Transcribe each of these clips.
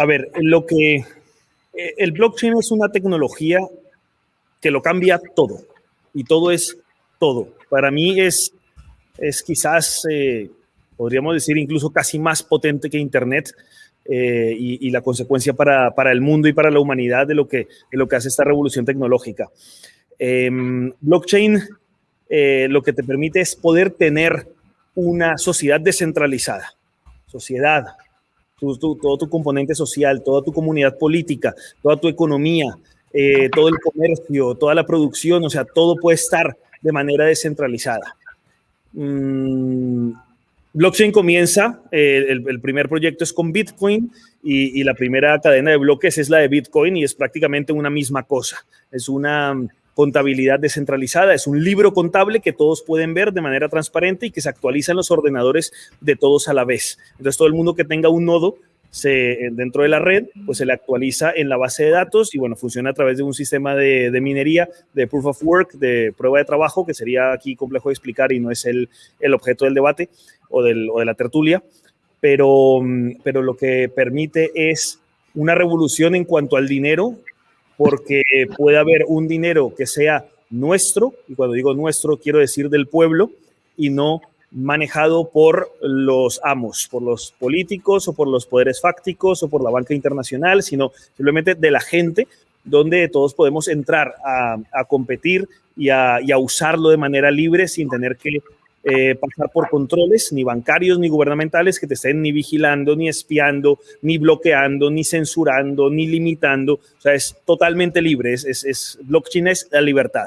A ver, lo que eh, el blockchain es una tecnología que lo cambia todo y todo es todo. Para mí es, es quizás, eh, podríamos decir, incluso casi más potente que Internet eh, y, la consecuencia para, para, el mundo y para la humanidad de lo que, de lo que hace esta revolución tecnológica. Em, blockchain lo que te permite es poder tener una sociedad descentralizada, sociedad, todo tu componente social, toda tu comunidad política, toda tu economía, eh, todo el comercio, toda la producción, o sea, todo puede estar de manera descentralizada. Mm, blockchain comienza, eh, el, primer proyecto es con Bitcoin y, y, la primera cadena de bloques es la de Bitcoin y es prácticamente una misma cosa. Es una contabilidad descentralizada. Es un libro contable que todos pueden ver de manera transparente y que se actualiza en los ordenadores de todos a la vez. Entonces, todo el mundo que tenga un nodo eh, dentro de la red, pues se le actualiza en la base de datos y bueno, funciona a través de un sistema de, minería, de proof of work, de prueba de trabajo, que sería aquí complejo de explicar y no es el, el objeto del debate o, del, o de la tertulia, pero, mm, pero lo que permite es una revolución en cuanto al dinero porque puede haber un dinero que sea nuestro, y cuando digo nuestro quiero decir del pueblo, y no manejado por los amos, por los políticos o por los poderes fácticos o por la banca internacional, sino simplemente de la gente, donde todos podemos entrar a, competir y a, usarlo de manera libre sin tener que eh, pasar por controles, ni bancarios ni gubernamentales que te estén ni vigilando, ni espiando, ni bloqueando, ni censurando, ni limitando. O sea, es totalmente libre. Es, es, es blockchain es la libertad.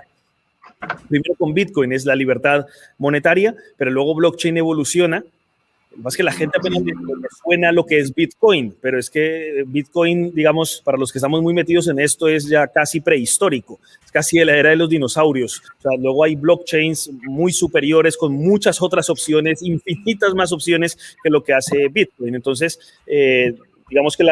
Primero con Bitcoin es la libertad monetaria, pero luego blockchain evoluciona más que la gente apenas le, suena lo que es Bitcoin, pero es que Bitcoin, digamos, para los que estamos muy metidos en esto, es ya casi prehistórico, es casi de la era de los dinosaurios. O sea, luego hay blockchains muy superiores con muchas otras opciones, infinitas más opciones que lo que hace Bitcoin. Entonces, eh, digamos que la,